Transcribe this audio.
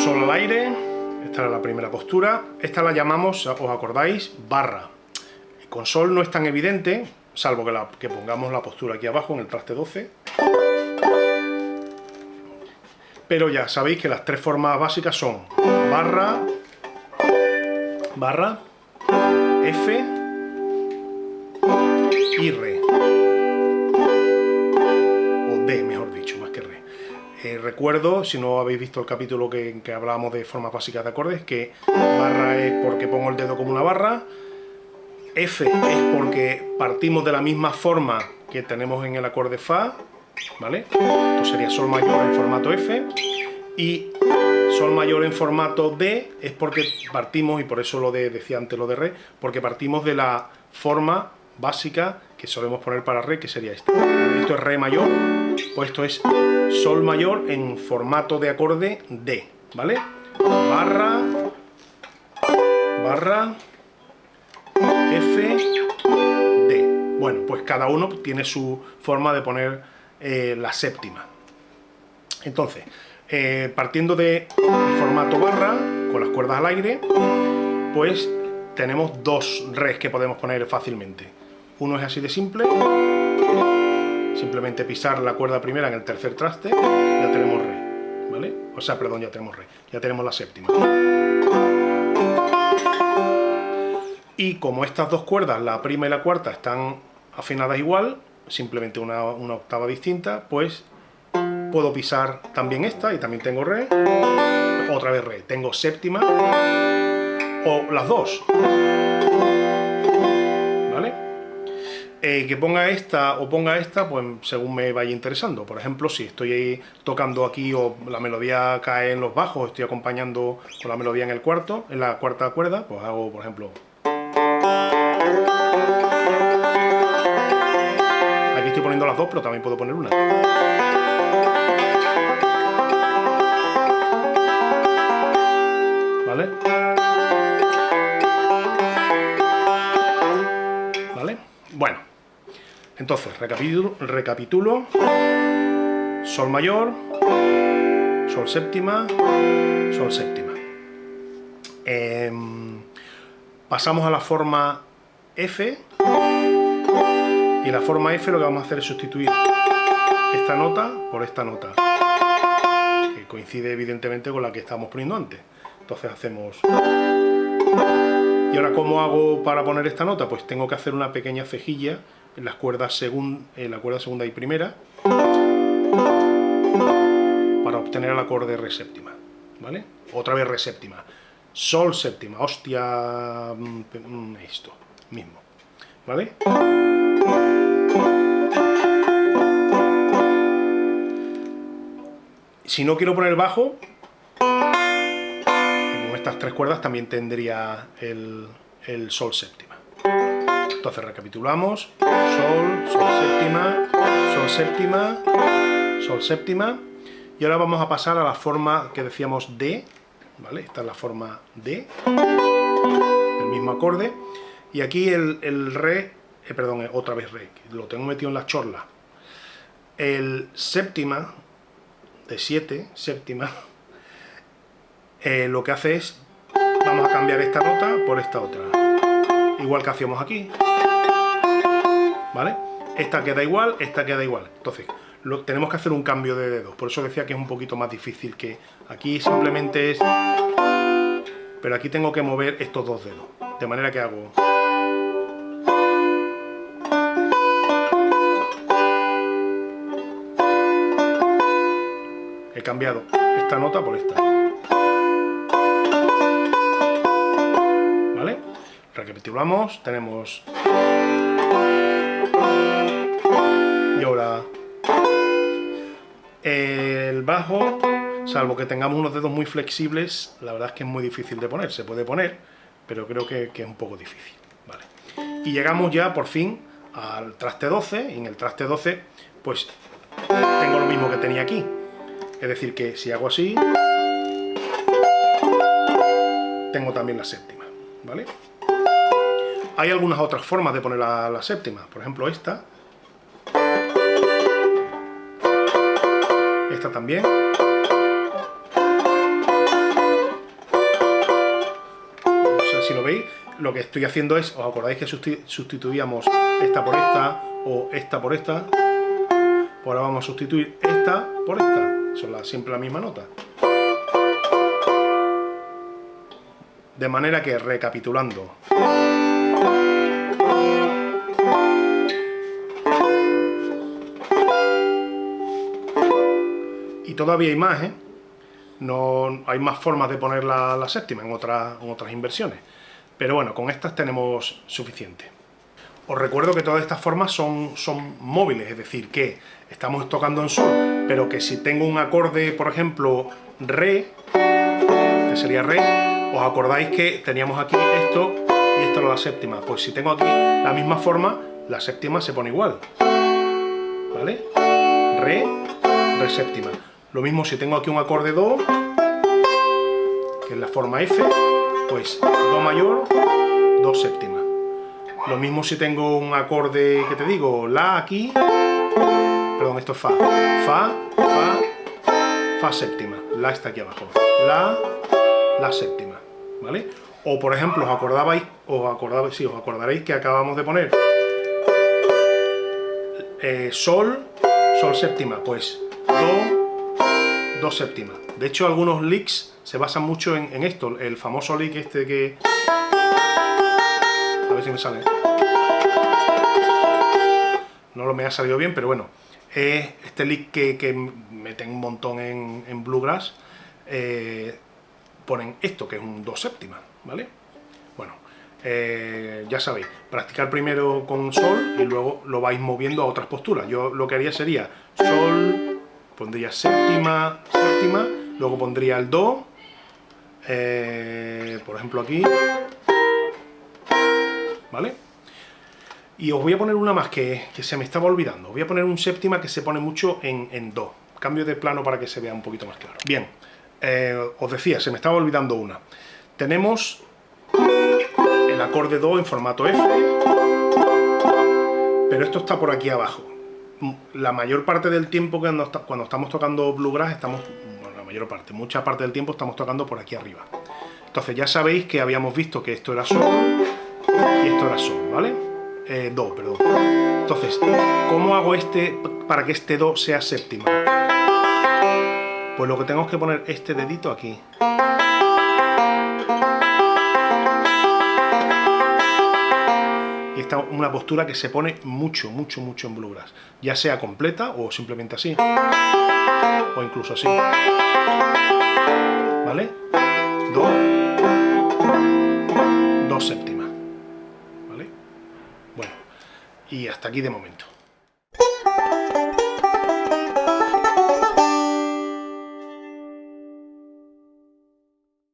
sol al aire, esta es la primera postura, esta la llamamos, os acordáis, barra. Con sol no es tan evidente, salvo que, que pongamos la postura aquí abajo en el traste 12. Pero ya sabéis que las tres formas básicas son barra, barra, F y Re. O D, mejor Recuerdo, si no habéis visto el capítulo que, que hablábamos de formas básicas de acordes, que barra es porque pongo el dedo como una barra, F es porque partimos de la misma forma que tenemos en el acorde Fa, ¿vale? Esto sería Sol mayor en formato F, y Sol mayor en formato D es porque partimos, y por eso lo de, decía antes lo de Re, porque partimos de la forma básica que solemos poner para Re, que sería esta. Esto es Re mayor, pues esto es Sol mayor en formato de acorde D, ¿vale? Barra, barra, F, D. Bueno, pues cada uno tiene su forma de poner eh, la séptima. Entonces, eh, partiendo del formato barra, con las cuerdas al aire, pues tenemos dos res que podemos poner fácilmente. Uno es así de simple, simplemente pisar la cuerda primera en el tercer traste, ya tenemos re, ¿vale? O sea, perdón, ya tenemos re, ya tenemos la séptima. Y como estas dos cuerdas, la prima y la cuarta, están afinadas igual, simplemente una, octava distinta, pues puedo pisar también esta y también tengo re, otra vez re, tengo séptima o las dos. Eh, que ponga esta o ponga esta, pues según me vaya interesando. Por ejemplo, si estoy tocando aquí o la melodía cae en los bajos, estoy acompañando con la melodía en el cuarto, en la cuarta cuerda, pues hago, por ejemplo, Aquí estoy poniendo las dos, pero también puedo poner una. ¿Vale? ¿Vale? Bueno, entonces, recapitulo. Sol mayor, Sol séptima, Sol séptima. Eh, pasamos a la forma F y en la forma F lo que vamos a hacer es sustituir esta nota por esta nota que coincide evidentemente con la que estábamos poniendo antes entonces hacemos y ahora ¿cómo hago para poner esta nota? pues tengo que hacer una pequeña cejilla las cuerdas la cuerda segunda y primera para obtener el acorde re séptima ¿vale? otra vez re séptima sol séptima, hostia, mm, mm, esto mismo, ¿vale? Si no quiero poner bajo, con estas tres cuerdas también tendría el, el sol séptima. Entonces recapitulamos, sol, sol séptima, sol séptima, sol séptima, y ahora vamos a pasar a la forma que decíamos D, ¿vale? Esta es la forma D, el mismo acorde, y aquí el, Re, eh, perdón, eh, otra vez Re, lo tengo metido en la chorla. El séptima, de 7, séptima, eh, lo que hace es, vamos a cambiar esta nota por esta otra, igual que hacíamos aquí, ¿vale? Esta queda igual, esta queda igual, entonces tenemos que hacer un cambio de dedos, por eso decía que es un poquito más difícil que aquí simplemente es... Pero aquí tengo que mover estos dos dedos, de manera que hago... He cambiado esta nota por esta. ¿Vale? Recapitulamos, tenemos... bajo, salvo que tengamos unos dedos muy flexibles, la verdad es que es muy difícil de poner. Se puede poner, pero creo que, es un poco difícil. Vale. Y llegamos ya, por fin, al traste 12, y en el traste 12, pues, tengo lo mismo que tenía aquí. Es decir, que si hago así, tengo también la séptima, ¿vale? Hay algunas otras formas de poner la séptima, por ejemplo esta, Esta también. No sé si lo veis, lo que estoy haciendo es, ¿os acordáis que sustituíamos esta por esta o esta por esta? Pues ahora vamos a sustituir esta por esta. Son siempre la misma nota. De manera que, recapitulando... y todavía hay más, ¿eh? No, hay más formas de poner la, séptima en otras, inversiones. Pero bueno, con estas tenemos suficiente. Os recuerdo que todas estas formas son, son móviles, es decir, que estamos tocando en sol, pero que si tengo un acorde, por ejemplo, re, que sería re, ¿Os acordáis que teníamos aquí esto y esto era la séptima? Pues si tengo aquí la misma forma, la séptima se pone igual. ¿Vale? Re, re séptima. Lo mismo si tengo aquí un acorde Do, que es la forma F, pues Do mayor, Do séptima. Lo mismo si tengo un acorde, que te digo? La aquí, perdón, esto es Fa. Fa, Fa, Fa séptima. La está aquí abajo. La, La séptima. ¿vale? O por ejemplo, os acordabais, os acordabais, sí, os acordaréis que acabamos de poner eh, Sol, Sol séptima, pues Do, Do séptima. De hecho, algunos leaks se basan mucho en, esto, el famoso leak este que... A ver si me sale. No lo me ha salido bien, pero bueno. Es este leak que, que meten un montón en, en Bluegrass. Eh, ponen esto, que es un do séptima, ¿vale? Bueno, eh, ya sabéis, practicar primero con sol y luego lo vais moviendo a otras posturas. Yo lo que haría sería sol, pondría séptima, séptima, luego pondría el do, eh, por ejemplo aquí, ¿vale? Y os voy a poner una más que, se me estaba olvidando. Voy a poner un séptima que se pone mucho en, en do. Cambio de plano para que se vea un poquito más claro. Bien, eh, os decía, se me estaba olvidando una. Tenemos el acorde Do en formato F, pero esto está por aquí abajo. La mayor parte del tiempo cuando, cuando estamos tocando Bluegrass, estamos, bueno, la mayor parte, mucha parte del tiempo estamos tocando por aquí arriba. Entonces ya sabéis que habíamos visto que esto era Sol y esto era Sol, ¿vale? Eh, do, perdón. Entonces, ¿cómo hago este para que este Do sea séptima? Pues lo que tengo es que poner este dedito aquí. Una postura que se pone mucho, mucho, mucho en bluegrass. Ya sea completa o simplemente así. O incluso así. ¿Vale? Do. Do séptima. ¿Vale? Bueno. Y hasta aquí de momento.